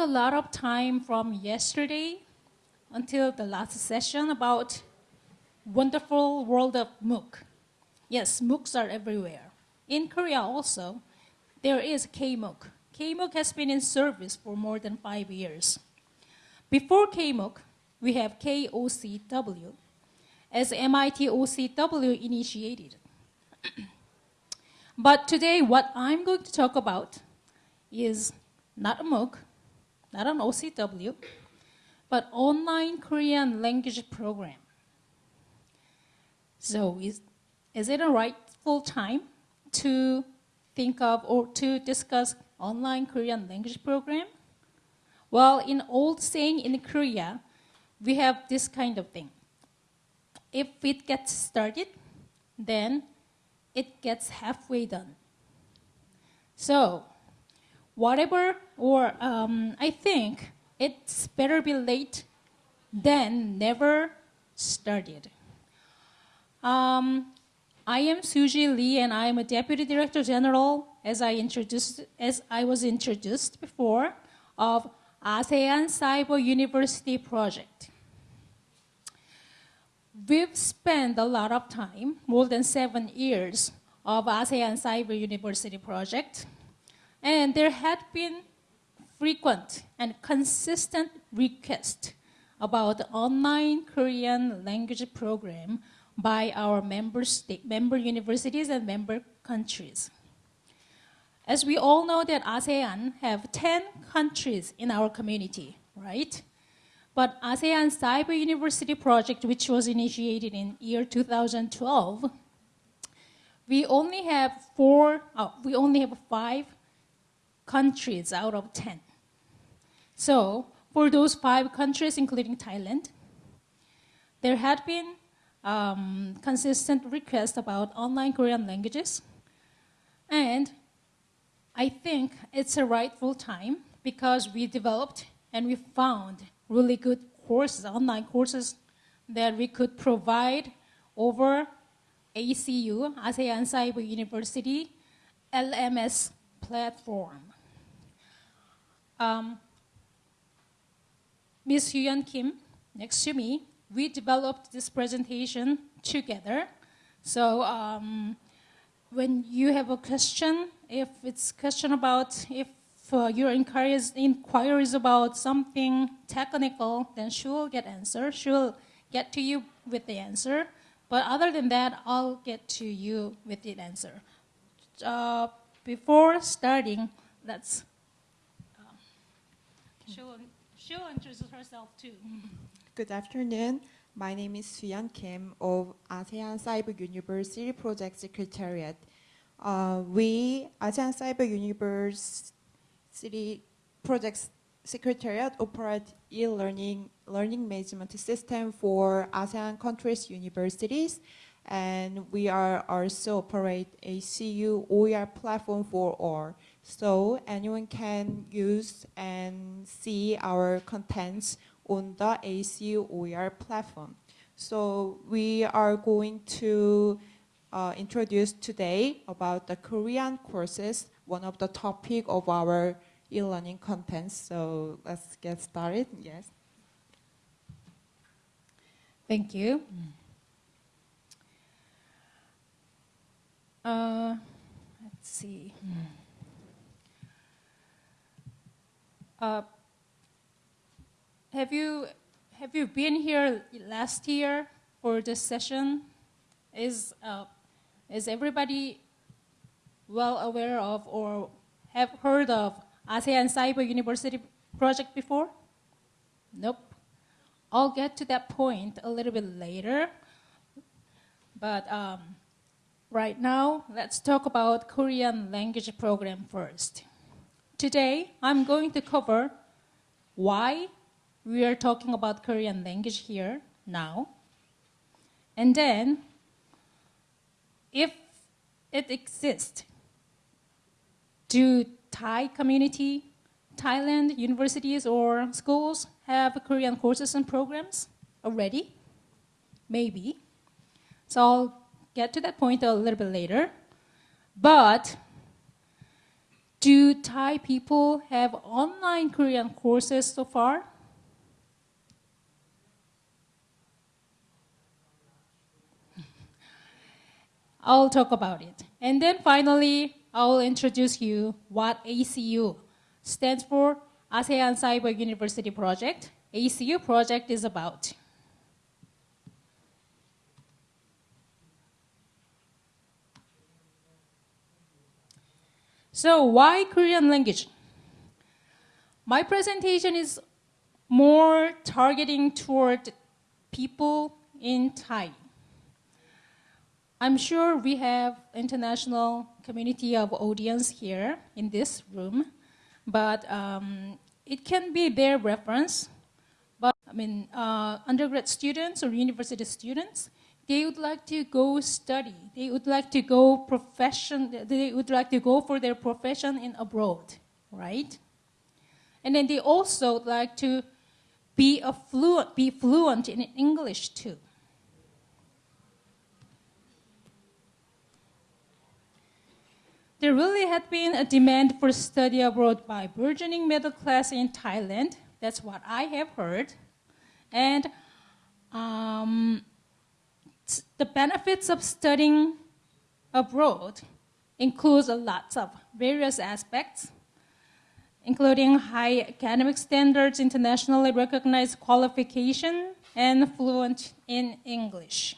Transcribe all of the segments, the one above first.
a lot of time from yesterday until the last session about wonderful world of MOOC. Yes, MOOCs are everywhere. In Korea also, there is KMOOC. KMOOC has been in service for more than five years. Before KMOOC, we have KOCW, as MIT OCW initiated. but today, what I'm going to talk about is not a MOOC, not an OCW, but online Korean language program. So is, is it a rightful time to think of or to discuss online Korean language program? Well, in old saying in Korea, we have this kind of thing. If it gets started, then it gets halfway done. So, whatever, or um, I think it's better be late than never started. Um, I am Suji Lee, and I am a Deputy Director General, as I introduced, as I was introduced before, of ASEAN Cyber University Project. We've spent a lot of time, more than seven years, of ASEAN Cyber University Project, and there had been frequent and consistent requests about the online Korean language program by our member, state, member universities and member countries. As we all know that ASEAN have 10 countries in our community, right? But ASEAN Cyber University Project, which was initiated in year 2012, we only have four, oh, we only have five countries out of 10. So for those five countries, including Thailand, there had been um, consistent requests about online Korean languages. And I think it's a rightful time because we developed and we found really good courses, online courses that we could provide over ACU, ASEAN Cyber University, LMS platform. Um, Ms. Hyun Kim, next to me, we developed this presentation together. So um, when you have a question, if it's question about if uh, your inquiries, inquiries about something technical, then she will get answer. She will get to you with the answer. But other than that, I'll get to you with the answer. Uh, before starting, let's. She'll, she'll introduce herself too. Good afternoon. My name is Suyan Kim of ASEAN Cyber University Project Secretariat. Uh, we, ASEAN Cyber University Project Secretariat, operate e-learning learning management system for ASEAN countries universities. And we are also operate ACU OER platform for all. So anyone can use and see our contents on the ACU OER platform. So we are going to uh, introduce today about the Korean courses, one of the topic of our e-learning contents. So let's get started, yes. Thank you. Uh, let's see. Uh, have you have you been here last year for this session? Is uh, is everybody well aware of or have heard of ASEAN Cyber University project before? Nope. I'll get to that point a little bit later. But um, right now, let's talk about Korean language program first. Today, I'm going to cover why we are talking about Korean language here now. And then, if it exists, do Thai community, Thailand universities or schools have Korean courses and programs already? Maybe. So I'll get to that point a little bit later. But Do Thai people have online Korean courses so far? I'll talk about it. And then finally, I'll introduce you what ACU stands for ASEAN Cyber University Project. ACU project is about. So why Korean language? My presentation is more targeting toward people in Thai. I'm sure we have international community of audience here in this room, but um, it can be their reference. But I mean, uh, undergrad students or university students, they would like to go study. They would like to go profession. They would like to go for their profession in abroad, right? And then they also would like to be a fluent, be fluent in English too. There really had been a demand for study abroad by burgeoning middle class in Thailand. That's what I have heard. And um, the benefits of studying abroad includes a lot of various aspects, including high academic standards, internationally recognized qualification, and fluent in English.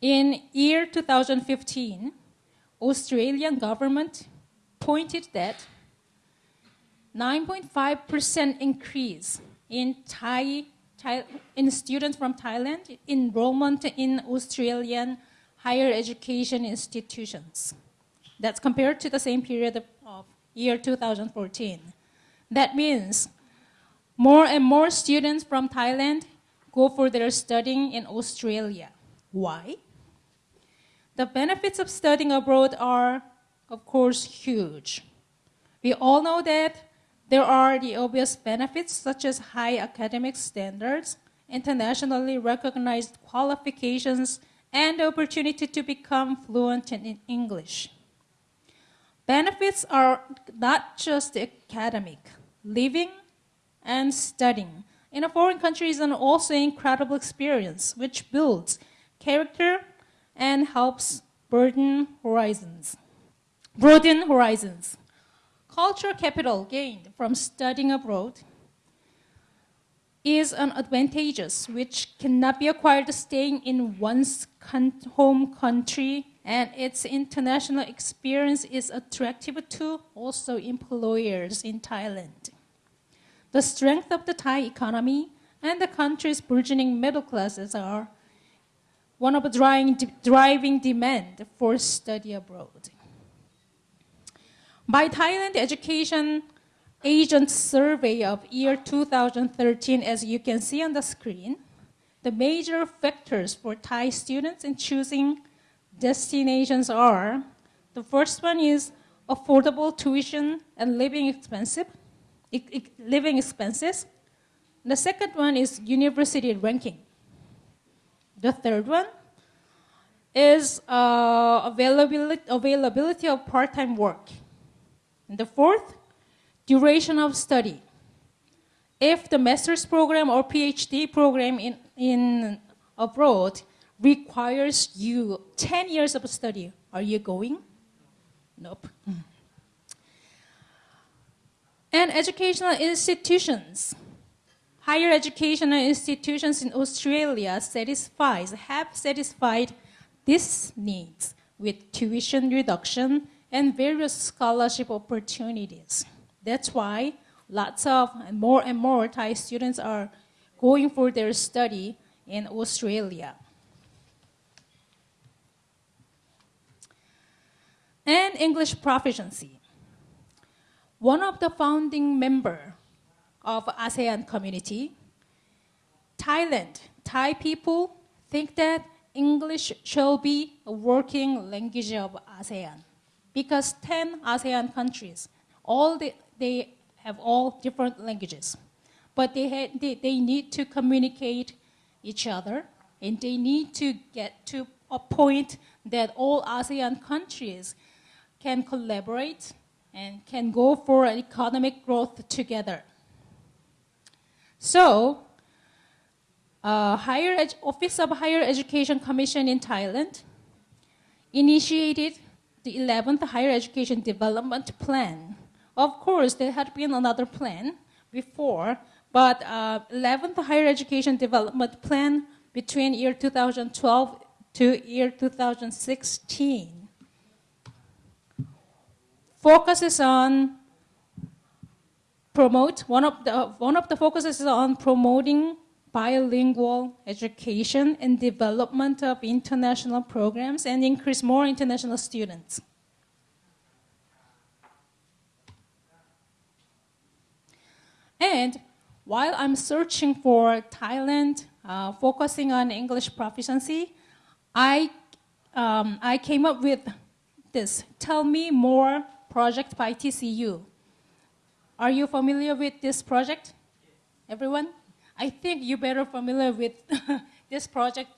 In year 2015, Australian government pointed that 9.5% increase in Thai, Thai, in students from Thailand enrollment in Australian higher education institutions. That's compared to the same period of, of year 2014. That means more and more students from Thailand go for their studying in Australia. Why? The benefits of studying abroad are, of course, huge. We all know that there are the obvious benefits such as high academic standards, internationally recognized qualifications, and the opportunity to become fluent in English. Benefits are not just academic. Living and studying in a foreign country is an also incredible experience which builds character and helps broaden horizons. Broaden horizons. Cultural capital gained from studying abroad is an advantageous which cannot be acquired staying in one's home country and its international experience is attractive to also employers in Thailand. The strength of the Thai economy and the country's burgeoning middle classes are one of the driving, driving demand for study abroad. By Thailand Education Agent Survey of year 2013, as you can see on the screen, the major factors for Thai students in choosing destinations are, the first one is affordable tuition and living expensive, living expenses. The second one is university ranking. The third one is uh, availability, availability of part-time work. And the fourth, duration of study. If the master's program or PhD program in, in abroad requires you 10 years of study, are you going? Nope. And educational institutions. Higher educational institutions in Australia satisfies, have satisfied these needs with tuition reduction and various scholarship opportunities. That's why lots of and more and more Thai students are going for their study in Australia. And English proficiency. One of the founding member of ASEAN community, Thailand, Thai people think that English shall be a working language of ASEAN because 10 ASEAN countries, all the, they have all different languages. but they, had, they, they need to communicate each other and they need to get to a point that all ASEAN countries can collaborate and can go for economic growth together. So, uh, Higher Office of Higher Education Commission in Thailand initiated the 11th Higher Education Development Plan. Of course, there had been another plan before, but uh, 11th Higher Education Development Plan between year 2012 to year 2016 focuses on promote one of the one of the focuses is on promoting bilingual education and development of international programs and increase more international students. And while I'm searching for Thailand, uh, focusing on English proficiency, I, um, I came up with this, Tell Me More project by TCU. Are you familiar with this project? Everyone? I think you're better familiar with this project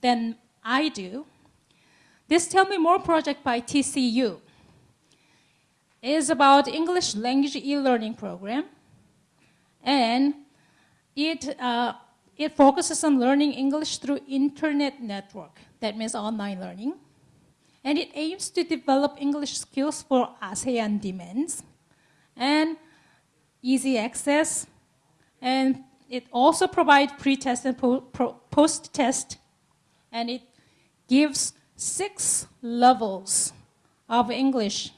than I do. This Tell Me More project by TCU is about English language e-learning program and it, uh, it focuses on learning English through internet network. That means online learning. And it aims to develop English skills for ASEAN demands and easy access. And it also provides pre-test and post-test. And it gives six levels of English,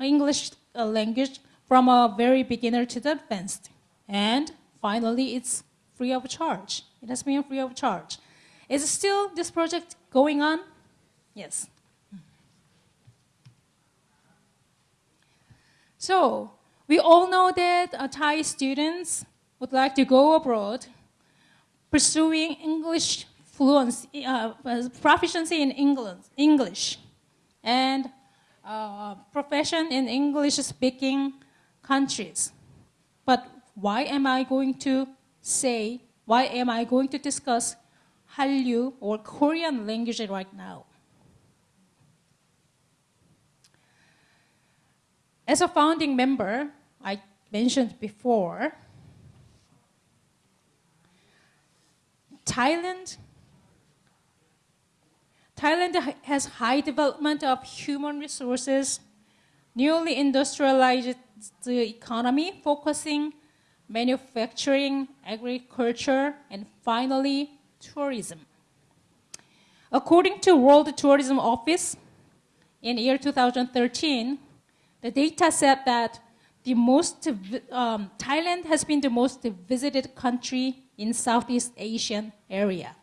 English uh, language from a very beginner to the advanced. And finally, it's free of charge. It has been free of charge. Is still this project going on? Yes. So, we all know that uh, Thai students would like to go abroad pursuing English fluency, uh, proficiency in English, and uh, profession in English-speaking countries. But why am I going to say, why am I going to discuss Hallyu or Korean language right now? As a founding member, I mentioned before, Thailand Thailand has high development of human resources, newly industrialized economy, focusing manufacturing, agriculture, and finally, tourism. According to World Tourism Office, in year 2013, the data said that the most, um, Thailand has been the most visited country in Southeast Asian area.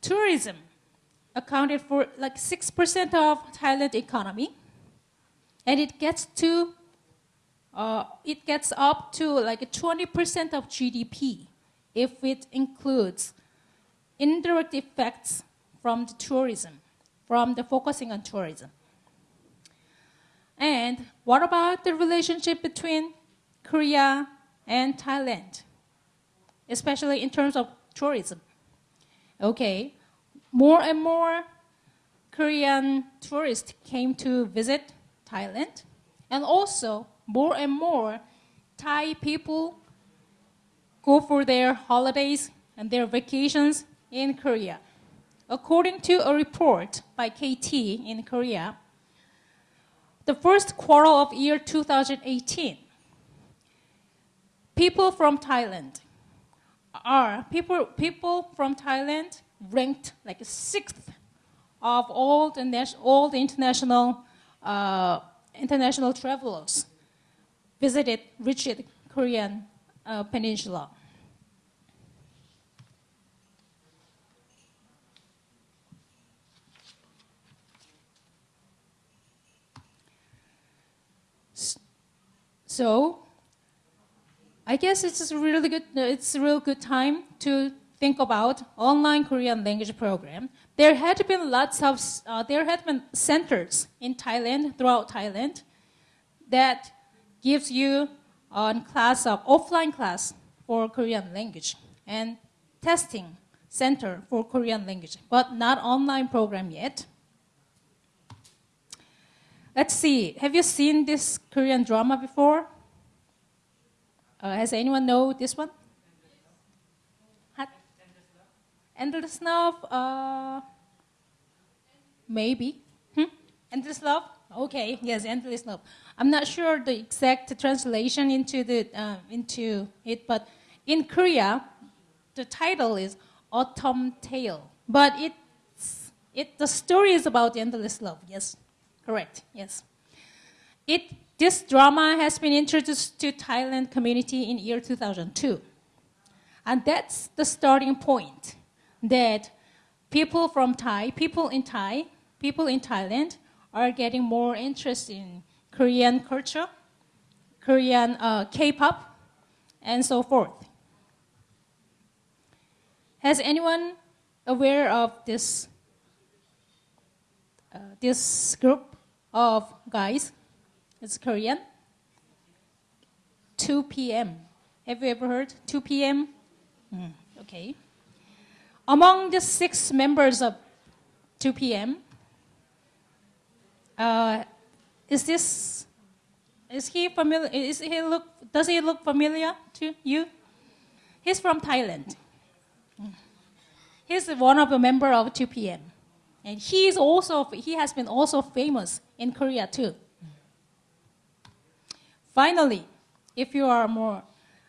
Tourism accounted for like 6% of Thailand economy, and it gets to uh, it gets up to like 20% of GDP if it includes indirect effects from the tourism, from the focusing on tourism. And what about the relationship between Korea and Thailand, especially in terms of tourism? Okay, more and more Korean tourists came to visit Thailand, and also more and more Thai people go for their holidays and their vacations in Korea. According to a report by KT in Korea, the first quarter of year 2018, people from Thailand are people people from Thailand ranked like sixth of all the all the international uh, international travelers visited reached Korean uh, peninsula. So, I guess it's a really good, it's a real good time to think about online Korean language program. There had been lots of, uh, there had been centers in Thailand, throughout Thailand, that gives you on class of offline class for Korean language and testing center for Korean language, but not online program yet. Let's see. Have you seen this Korean drama before? Uh, has anyone know this one? Endless Love? Uh, maybe. Hmm? Endless Love? Okay, yes, Endless Love. I'm not sure the exact translation into, the, uh, into it, but in Korea, the title is Autumn Tale. But it's, it, the story is about endless love, yes. Correct, yes. It, this drama has been introduced to Thailand community in year 2002. And that's the starting point that people from Thai, people in Thai, people in Thailand are getting more interest in Korean culture, Korean uh, K-pop, and so forth. Has anyone aware of this, uh, this group of guys? It's Korean. 2PM Have you ever heard 2PM? Mm, okay. Among the six members of 2PM, uh, is this, is he familiar, is he look, does he look familiar to you? He's from Thailand. He's one of the member of 2PM And he is also, he has been also famous in Korea too. Finally, if you are more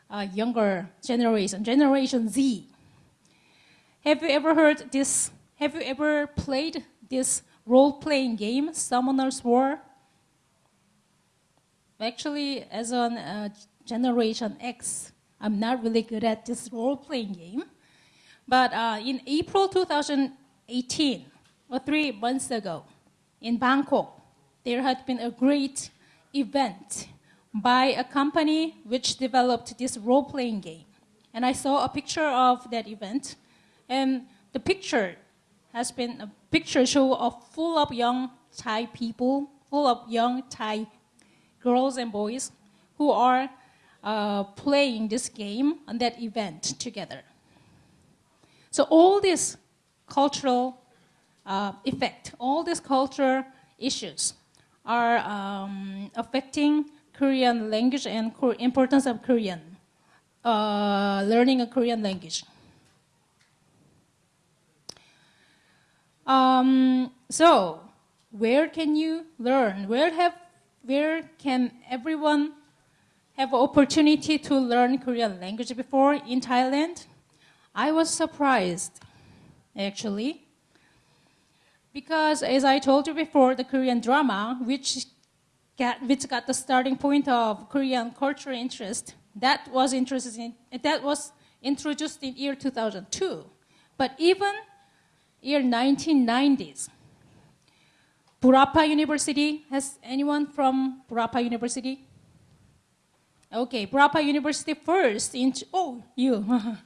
uh, younger generation, Generation Z, have you ever heard this, have you ever played this role-playing game, Summoner's War? Actually, as a uh, Generation X, I'm not really good at this role-playing game. But uh, in April 2018, or three months ago, in Bangkok, there had been a great event by a company which developed this role-playing game. And I saw a picture of that event, and the picture has been a picture show of full of young Thai people, full of young Thai girls and boys who are uh, playing this game on that event together. So all this cultural uh, effect, all these cultural issues are um, affecting Korean language and importance of Korean, uh, learning a Korean language. Um, so, where can you learn? Where have, where can everyone have opportunity to learn Korean language before in Thailand? I was surprised, actually, because as I told you before, the Korean drama, which got, which got the starting point of Korean cultural interest, that was interested in, that was introduced in year 2002. But even year 1990s, Burapha University, has anyone from Burapha University? Okay, Burapha University first, in, oh, you.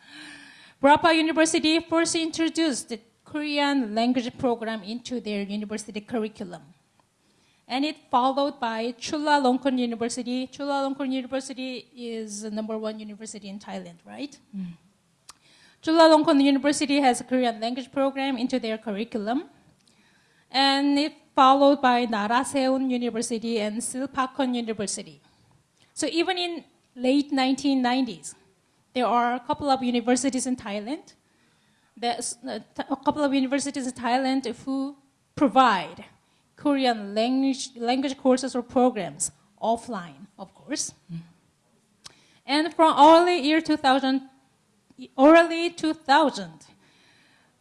Burapha University first introduced the Korean language program into their university curriculum. And it followed by Chulalongkorn University. Chulalongkorn University is the number one university in Thailand, right? Mm. Chulalongkorn University has a Korean language program into their curriculum. And it followed by Naresuan University and Silpakorn University. So even in late 1990s, there are a couple of universities in Thailand. There's uh, a couple of universities in Thailand who provide Korean language, language courses or programs offline, of course. And from early year 2000, early 2000,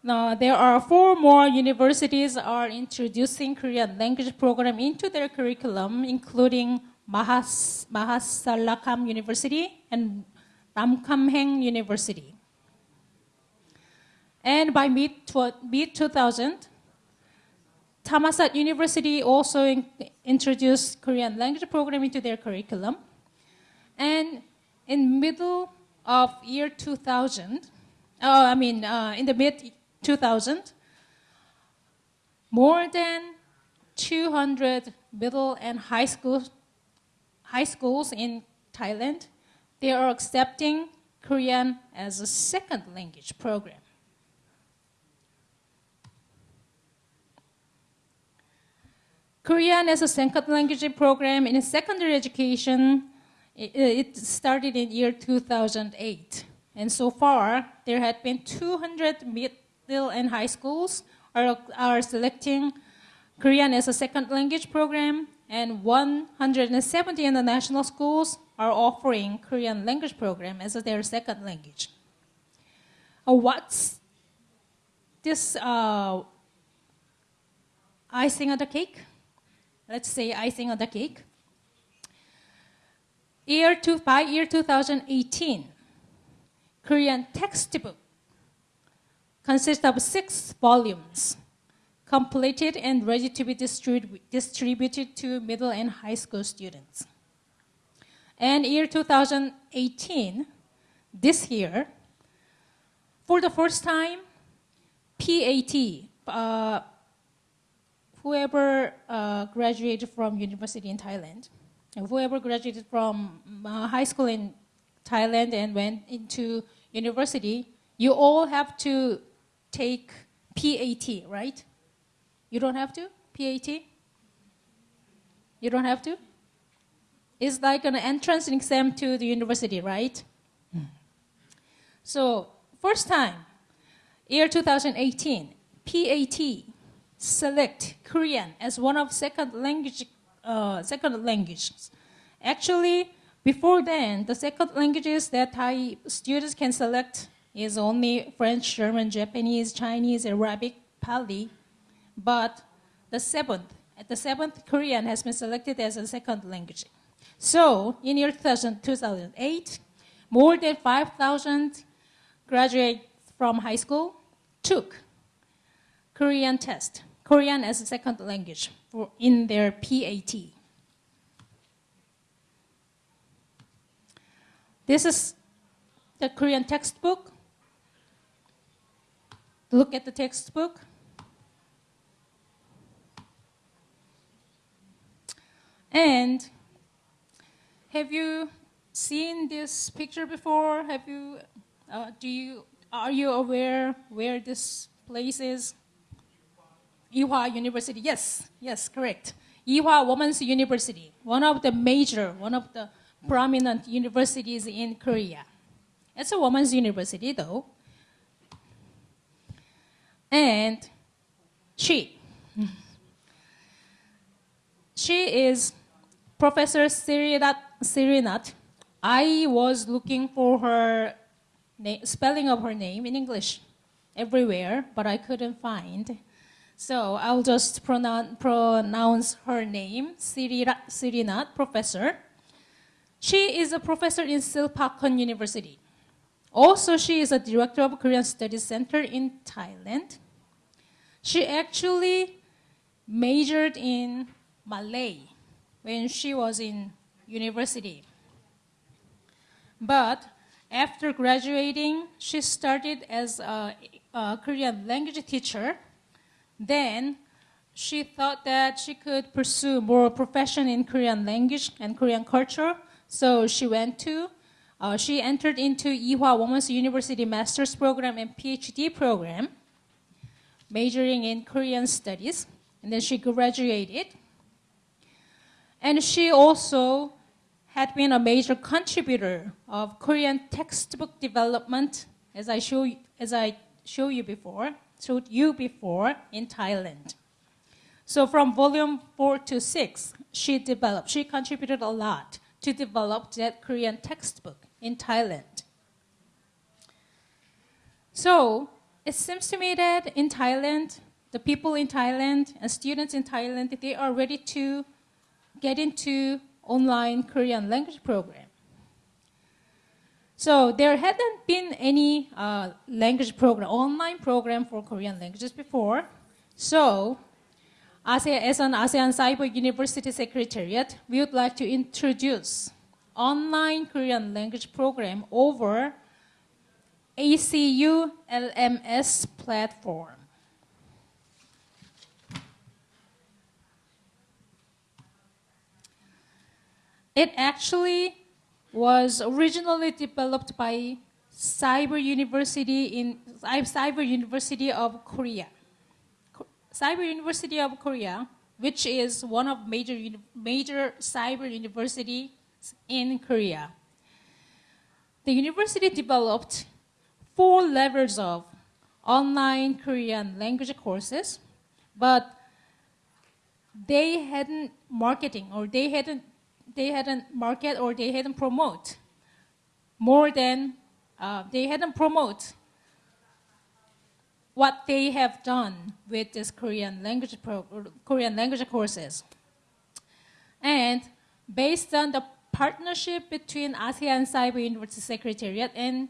now there are four more universities are introducing Korean language program into their curriculum, including Mahas, Mahasarakham University and Ramkhamhaeng University. And by mid-2000, Thammasat University also in introduced Korean language program into their curriculum. And in middle of year 2000, oh, I mean, uh, in the mid 2000, more than 200 middle and high school high schools in Thailand, they are accepting Korean as a second language program. Korean as a second language program in secondary education, it, it started in year 2008. And so far, there had been 200 middle and high schools are, are selecting Korean as a second language program, and 170 international schools are offering Korean language program as their second language. Uh, what's this uh, icing on the cake? Let's say icing on the cake. Year two, by year 2018, Korean textbook consists of six volumes, completed and ready to be distribu distributed to middle and high school students. And year 2018, this year, for the first time, PAT, uh, whoever uh, graduated from university in Thailand, whoever graduated from uh, high school in Thailand and went into university, you all have to take PAT, right? You don't have to? PAT? You don't have to? It's like an entrance exam to the university, right? So, first time, year 2018, PAT select Korean as one of second language, uh, second languages. Actually, before then, the second languages that Thai students can select is only French, German, Japanese, Chinese, Arabic, Pali. But the seventh, the seventh Korean has been selected as a second language. So in year 2000, 2008, more than 5,000 graduates from high school took Korean test, Korean as a second language for, in their PAT. This is the Korean textbook. Look at the textbook. And have you seen this picture before? Have you, uh, do you, are you aware where this place is? Ewha University, yes, yes, correct. Ewha Women's University, one of the major, one of the prominent universities in Korea. It's a women's university though. And she, she is Professor Sirinat, Sirinat. I was looking for her spelling of her name in English everywhere, but I couldn't find. So I'll just pronoun pronounce her name, Sirinat, professor. She is a professor in Silpakorn University. Also, she is a director of Korean Studies Center in Thailand. She actually majored in Malay when she was in university. But after graduating, she started as a, a Korean language teacher. Then she thought that she could pursue more profession in Korean language and Korean culture. So she went to, uh, she entered into Ewha Women's University Master's Program and PhD program, majoring in Korean studies. And then she graduated. And she also had been a major contributor of Korean textbook development, as I show as I show you before, showed you before in Thailand. So from volume four to six, she developed, she contributed a lot to develop that Korean textbook in Thailand. So it seems to me that in Thailand, the people in Thailand and students in Thailand, they are ready to get into online Korean language program. So there hadn't been any uh, language program, online program for Korean languages before. So as an ASEAN Cyber University Secretariat, we would like to introduce online Korean language program over ACU LMS platform. It actually was originally developed by Cyber University in uh, Cyber University of Korea. Cyber University of Korea, which is one of major major cyber universities in Korea. The university developed four levels of online Korean language courses, but they hadn't marketing or they hadn't they hadn't market or they hadn't promote more than uh, they hadn't promote what they have done with this Korean language Korean language courses. And based on the partnership between ASEAN Cyber University Secretariat and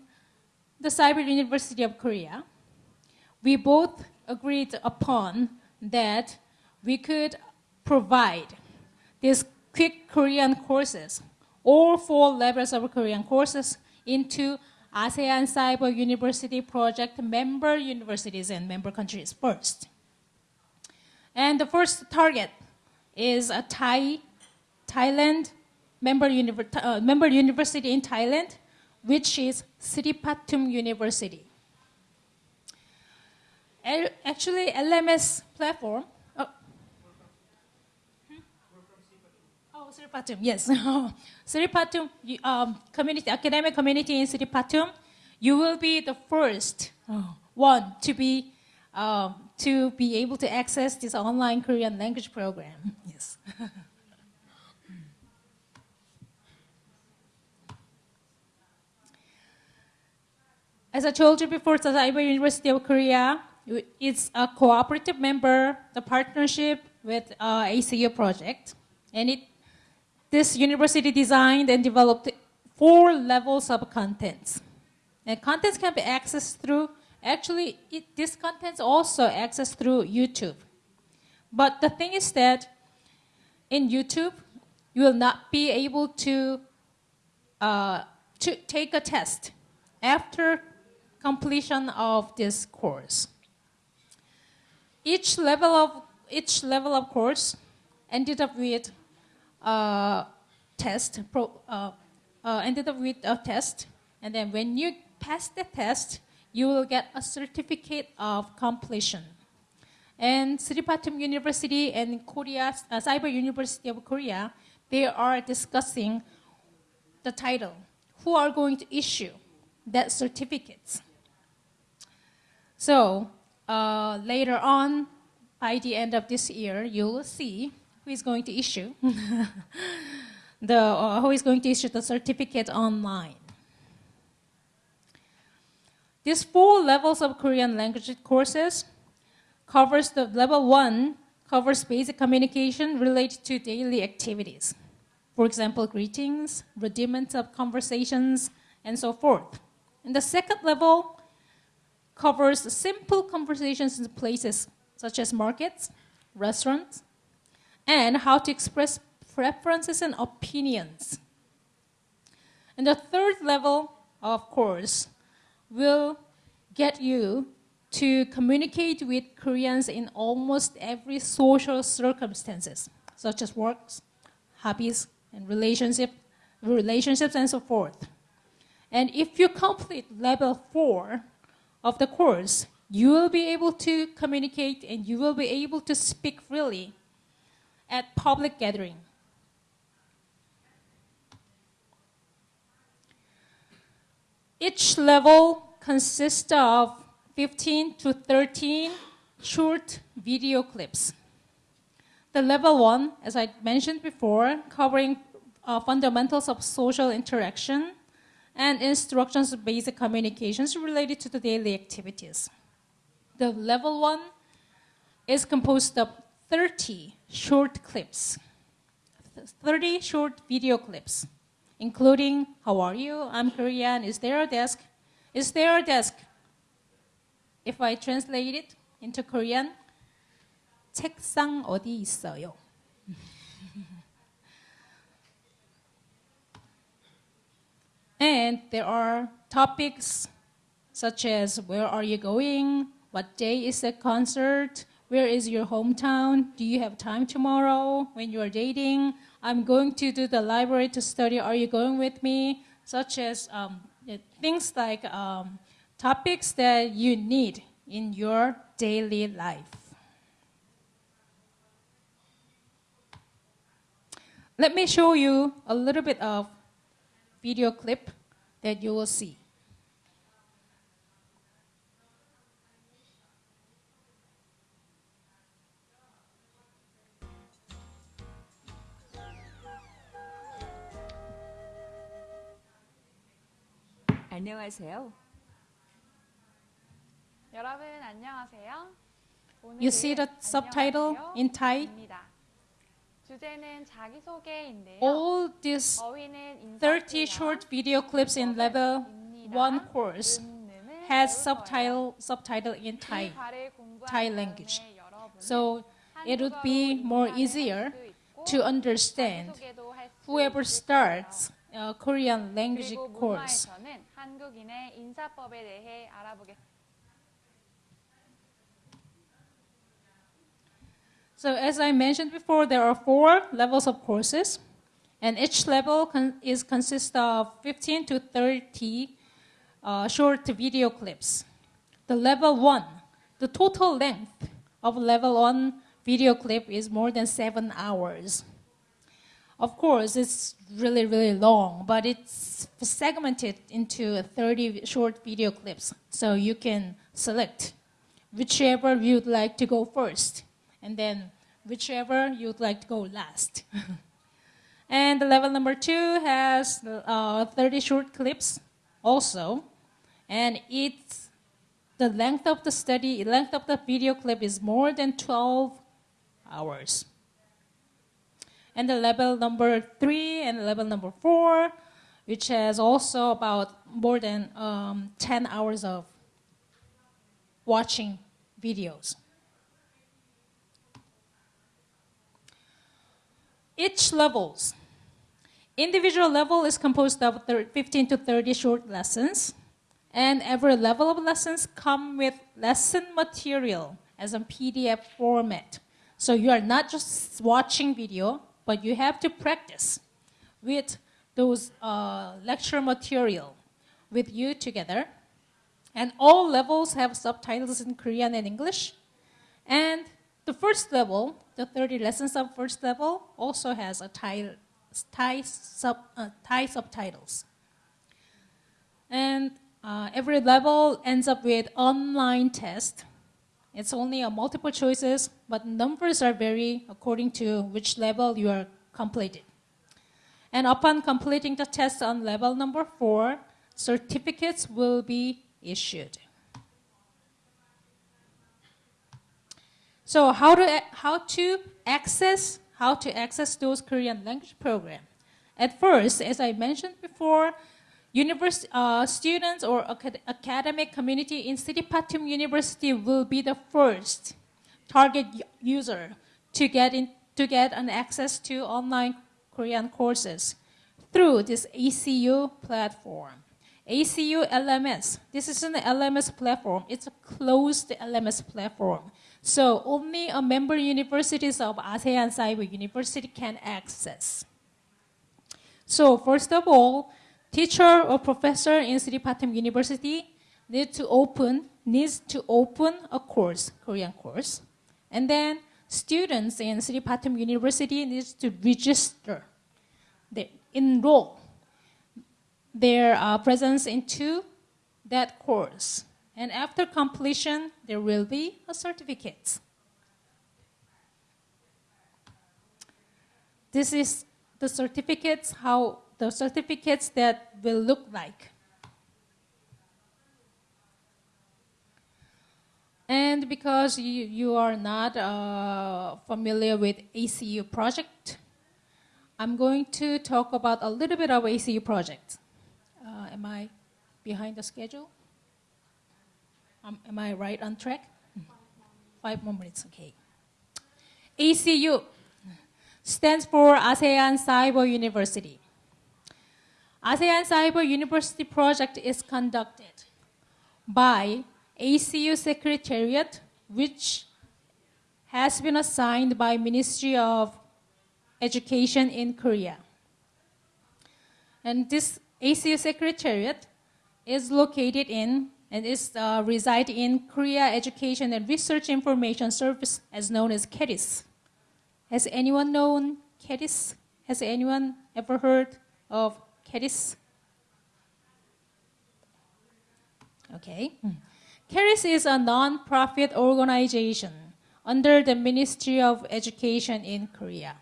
the Cyber University of Korea, we both agreed upon that we could provide these quick Korean courses, all four levels of Korean courses, into ASEAN Cyber University Project member universities and member countries first. And the first target is a Thai, Thailand member, uh, member university in Thailand, which is Sripatum University. Actually, LMS platform. Oh, Hmm? Oh, Sripatum, yes. Sripatum you- um, community, academic community in Sripatum, you will be the first oh, one to be um, to be able to access this online Korean language program. Yes. As I told you before, Cyber University of Korea is a cooperative member, the partnership with uh, ACU project, and it this university designed and developed four levels of contents. And contents can be accessed through, actually, it, this contents also accessed through YouTube. But the thing is that in YouTube, you will not be able to, uh, to take a test after completion of this course. Each level of, each level of course ended up with uh, test, pro, uh, uh, ended up with a test, and then when you pass the test, you will get a certificate of completion. And Sripatum University and Korea, uh, Cyber University of Korea, they are discussing the title. Who are going to issue that certificates? So uh, later on, by the end of this year, you will see who is going to issue the uh, who is going to issue the certificate online. These four levels of Korean language courses covers the level one covers basic communication related to daily activities. For example, greetings, rudiments of conversations, and so forth. And the second level covers simple conversations in places such as markets, restaurants, and how to express preferences and opinions. And the third level, of course, will get you to communicate with Koreans in almost every social circumstances, such as works, hobbies, and relationship, relationships, and so forth. And if you complete level four of the course, you will be able to communicate and you will be able to speak freely at public gathering. Each level consists of 15 to 13 short video clips. The level one, as I mentioned before, covering uh, fundamentals of social interaction and instructions of basic communications related to the daily activities. The level one is composed of 30 short clips, 30 short video clips, including how are you? I'm Korean. Is there a desk? Is there a desk? If I translate it into Korean, 책상 어디 있어요? And there are topics such as where are you going? What day is the concert? where is your hometown? Do you have time tomorrow when you are dating? I'm going to do the library to study. Are you going with me? Such as um, things like um, topics that you need in your daily life. Let me show you a little bit of video clip that you will see. 안녕하세요. 여러분 안녕하세요. You see the 오늘은 subtitle in Thai? 안녕하세요입니다. 주제는 자기소개인데요. All these 저희는 30 short video clips in level 1 course has subtitle subtitle in Thai. Thai language. So it would be more easier to understand whoever starts a Korean language 그리고 course. 문화에서는 한국인의 인사법에 대해 알아보겠습니다. So as I mentioned before, there are four levels of courses, and each level con- is consists of 15 to 30 uh, short video clips. The level one, the total length of level one video clip is more than seven hours. Of course, it's really, really long, but it's segmented into 30 short video clips. So you can select whichever you'd like to go first, and then whichever you'd like to go last. and the level number two has uh, 30 short clips also, and it's the length of the study, length of the video clip is more than 12 hours. And the level number three and level number four, which has also about more than um, 10 hours of watching videos. Each levels. Individual level is composed of 15 to 30 short lessons, and every level of lessons come with lesson material as a PDF format. So you are not just watching video, but you have to practice with those uh, lecture material with you together. And all levels have subtitles in Korean and English. And the first level, the 30 lessons of first level, also has a Thai, Thai, sub, uh, Thai subtitles. And uh, every level ends up with online test. It's only a multiple choices, but numbers are vary according to which level you are completed. And upon completing the test on level number four, certificates will be issued. So how to how to access how to access those Korean language program? At first, as I mentioned before, university uh, students or acad- academic community in Sri Patum University will be the first target user to get in to get an access to online Korean courses through this ACU platform. ACU LMS. This is an LMS platform. It's a closed LMS platform. So only a member universities of ASEAN Cyber University can access. So first of all, teacher or professor in Sri Patum University need to open needs to open a course, Korean course, and then students in Sri Patum University needs to register, they enroll their uh, presence into that course. And after completion, there will be a certificate. This is the certificates, how the certificates that will look like. And because you, you are not uh, familiar with ACU project, I'm going to talk about a little bit of ACU project. Uh, am I behind the schedule? Um, am I right on track? Five more minutes, okay. ACU stands for ASEAN Cyber University. ASEAN Cyber University project is conducted by ACU Secretariat, which has been assigned by Ministry of Education in Korea. And this ACU Secretariat is located in and is uh, reside in Korea Education and Research Information Service, as known as KERIS. Has anyone known KERIS? Has anyone ever heard of KERIS? Okay. KERIS is a non-profit organization under the Ministry of Education in Korea.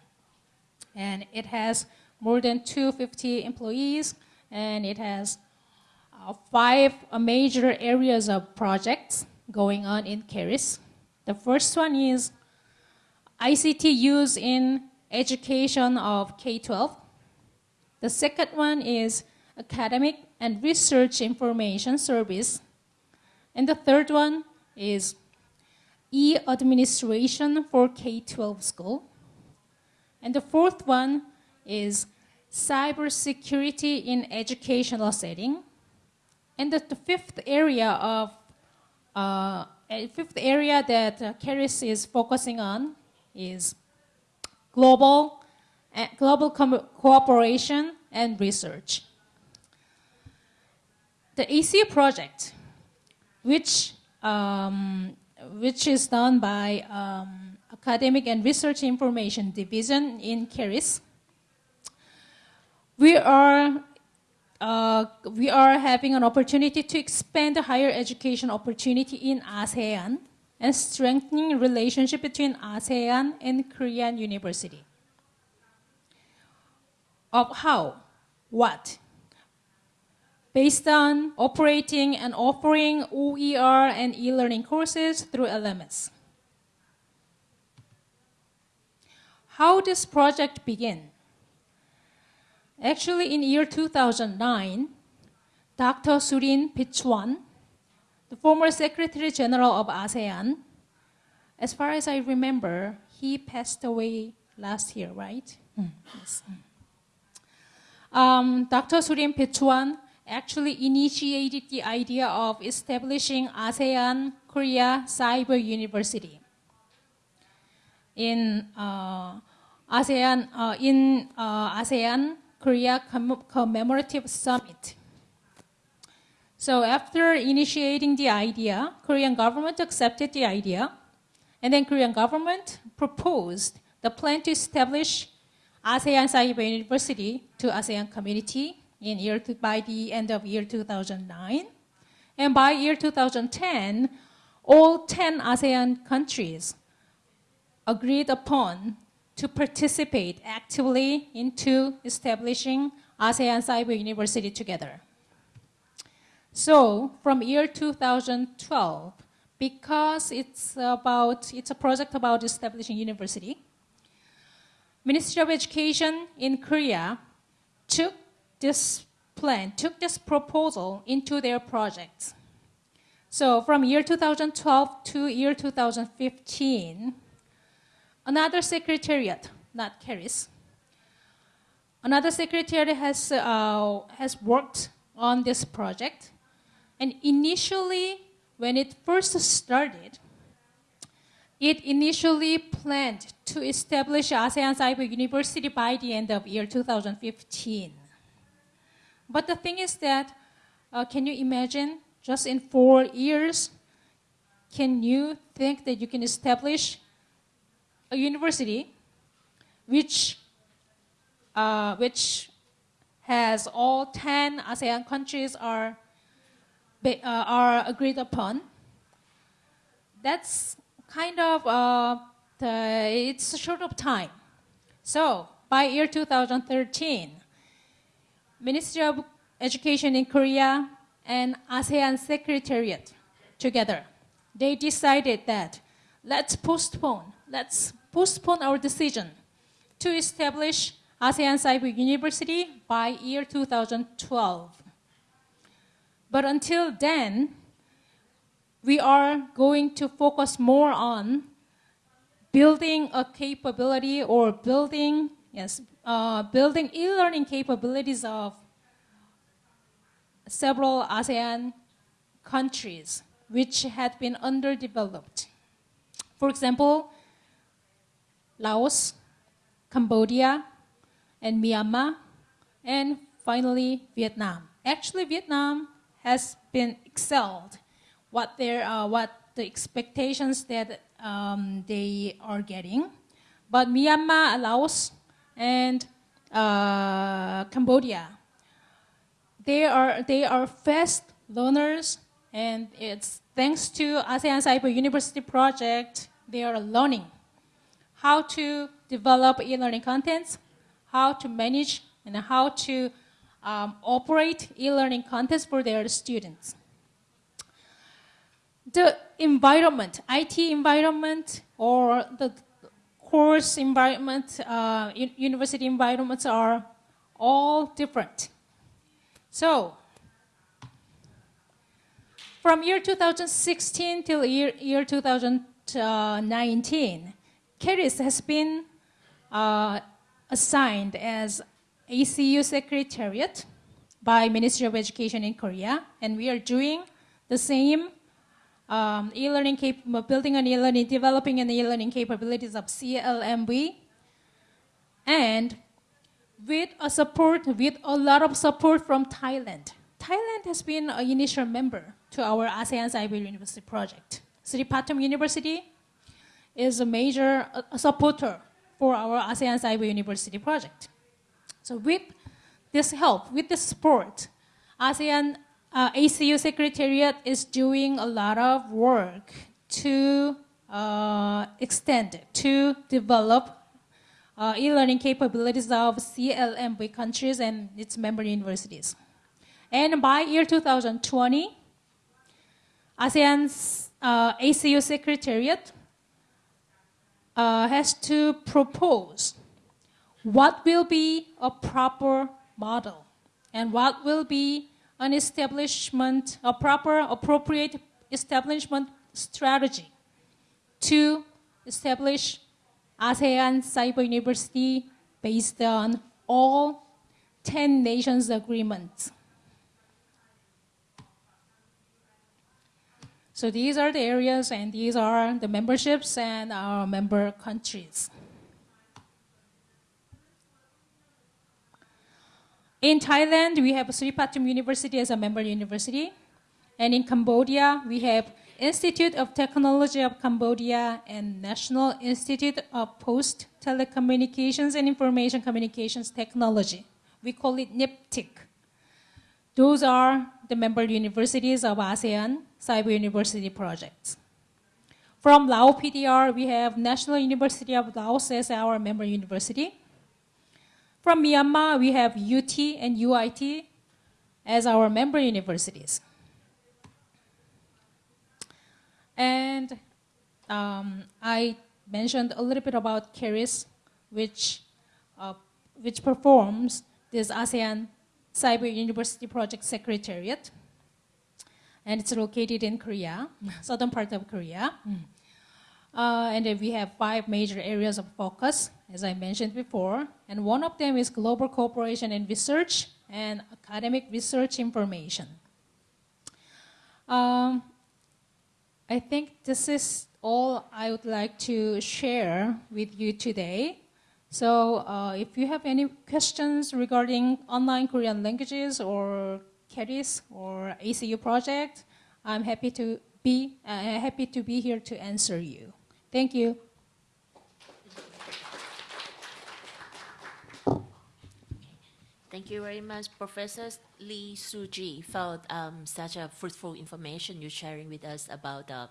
And it has more than 250 employees, and it has uh, five uh, major areas of projects going on in KERIS. The first one is ICT use in education of K-12. The second one is academic and research information service. And the third one is e-administration for K-12 school. And the fourth one is cybersecurity in educational setting. And the, the fifth area of uh, fifth area that uh, KERIS is focusing on is global, global cooperation and research. The ACU project, which, um, which is done by um, Academic and Research Information Division in KERIS, we are uh, we are having an opportunity to expand the higher education opportunity in ASEAN and strengthening relationship between ASEAN and Korean university. Of how? What? Based on operating and offering OER and e-learning courses through LMS. How this project begin? Actually, in year 2009, Dr. Surin Pitsuwan, the former Secretary General of ASEAN, as far as I remember, he passed away last year, right? Mm. Yes. Um, Dr. Surin Pitsuwan actually initiated the idea of establishing ASEAN Korea Cyber University in uh, ASEAN uh, in uh, ASEAN Korea Commemorative Summit. So after initiating the idea, Korean government accepted the idea, and then Korean government proposed the plan to establish ASEAN Cyber University to ASEAN community in year to, by the end of year 2009. And by year 2010, all 10 ASEAN countries agreed upon to participate actively into establishing ASEAN Cyber University together. So from year 2012, because it's about it's a project about establishing university, Ministry of Education in Korea took this plan, took this proposal into their projects. So from year 2012 to year 2015, Another secretariat, not KERIS, another secretariat has, uh, has worked on this project. And initially, when it first started, it initially planned to establish ASEAN Cyber University by the end of year 2015. But the thing is that, uh, can you imagine, just in four years, can you think that you can establish a university which, uh, which has all 10 ASEAN countries are, uh, are agreed upon. That's kind of, uh, the, it's short of time. So by year 2013, Ministry of Education in Korea and ASEAN Secretariat together, they decided that let's postpone let's postpone our decision to establish ASEAN Cyber University by year 2012. But until then, we are going to focus more on building a capability or building, yes, uh, building e-learning capabilities of several ASEAN countries which had been underdeveloped. For example, Laos, Cambodia, and Myanmar, and finally Vietnam. Actually, Vietnam has been excelled. What their uh, what the expectations that um, they are getting, but Myanmar, Laos, and uh, Cambodia, they are they are fast learners, and it's thanks to ASEAN Cyber University project they are learning how to develop e-learning contents, how to manage and how to um, operate e-learning contents for their students. The environment, IT environment, or the course environment, uh, university environments are all different. So, from year 2016 till year, year 2019, KERIS has been uh, assigned as ACU Secretariat by Ministry of Education in Korea, and we are doing the same um, e-learning building on e-learning, developing an e-learning capabilities of CLMV. and with a support, with a lot of support from Thailand. Thailand has been an initial member to our ASEAN Cyber University project. Sri Patum University is a major uh, supporter for our ASEAN Cyber University project. So with this help, with this support, ASEAN uh, ACU Secretariat is doing a lot of work to uh, extend, to develop uh, e-learning capabilities of CLMV countries and its member universities. And by year 2020, ASEAN's uh, ACU Secretariat uh, has to propose what will be a proper model and what will be an establishment, a proper, appropriate establishment strategy to establish ASEAN Cyber University based on all 10 nations agreements. So these are the areas and these are the memberships and our member countries. In Thailand, we have Sri Patum University as a member university. And in Cambodia, we have Institute of Technology of Cambodia and National Institute of Post Telecommunications and Information Communications Technology. We call it NIPTIC. Those are the member universities of ASEAN Cyber University projects. From Lao PDR, we have National University of Laos as our member university. From Myanmar, we have UT and UIT as our member universities. And um, I mentioned a little bit about KERIS, which, uh, which performs this ASEAN Cyber University Project Secretariat. And it's located in Korea, southern part of Korea. Uh, and then we have five major areas of focus, as I mentioned before. And one of them is global cooperation and research and academic research information. Um, I think this is all I would like to share with you today. So uh, if you have any questions regarding online Korean languages or KERIS or ACU project, I'm happy to be uh, happy to be here to answer you. Thank you. Thank you very much, Professor Lee Suji, for um, such a fruitful information you're sharing with us about the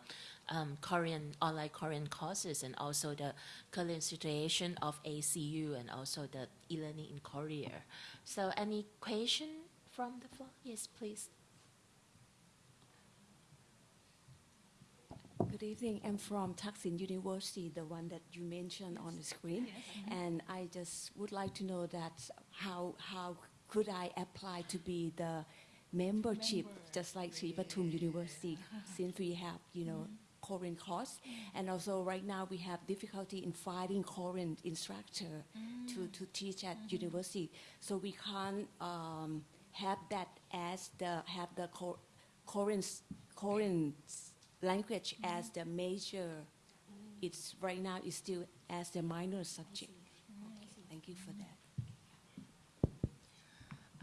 um, Korean online Korean courses and also the current situation of ACU and also the e-learning in Korea. So, any question from the floor? Yes, please. Good evening. I'm from Thaksin University, the one that you mentioned on the screen. And I just would like to know that how, how could I apply to be the membership, just like Sri Patum University, since we have, you know, Korean course. And also right now we have difficulty in finding Korean instructor to, to teach at university. So we can't um, have that as the, have the Korean, Korean language as the major. It's right now it's still as the minor subject. Okay, Thank you for that.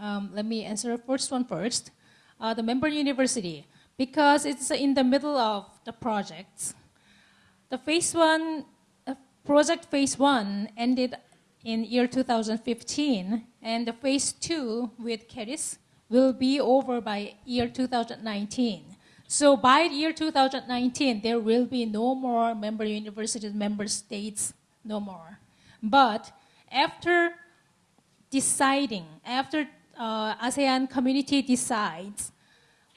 Um, let me answer the first one first. Uh, the member university, because it's in the middle of the projects. The phase one, uh, project phase one ended in year 2015, and the phase two with Keris will be over by year 2019. So by year 2019, there will be no more member universities, member states, no more. But after deciding, after uh, ASEAN community decides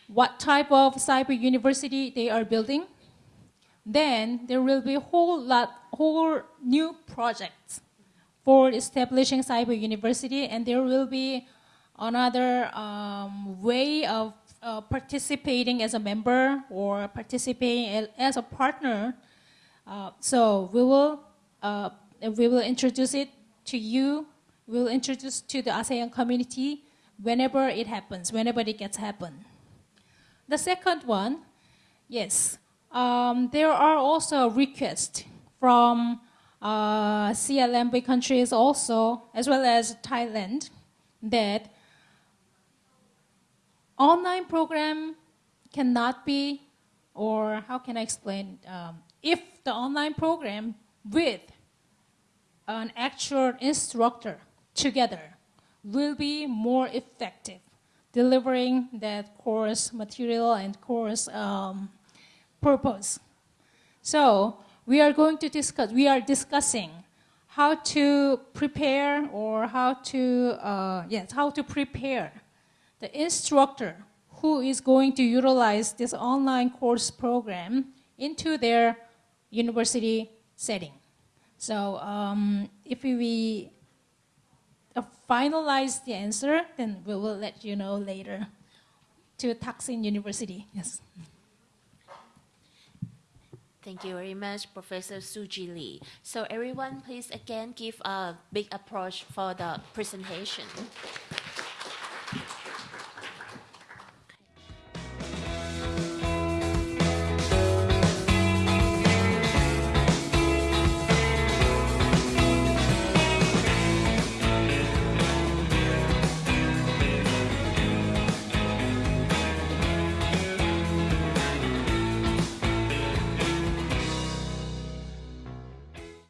what type of cyber university they are building, then there will be a whole lot, whole new projects for establishing cyber university, and there will be another um, way of uh, participating as a member or participating as a partner. Uh, so we will uh, we will introduce it to you. We will introduce to the ASEAN community whenever it happens, whenever it gets happen. The second one, yes, um, there are also requests from uh, CLMV countries also, as well as Thailand, that online program cannot be, or how can I explain? Um, if the online program with an actual instructor together will be more effective delivering that course material and course um, purpose. So we are going to discuss, we are discussing how to prepare or how to, uh, yes, how to prepare the instructor who is going to utilize this online course program into their university setting. So um, if we uh, finalize the answer, then we will let you know later to Thaksin University. Yes. Thank you very much, Professor Suji Lee. So everyone, please again give a big approach for the presentation.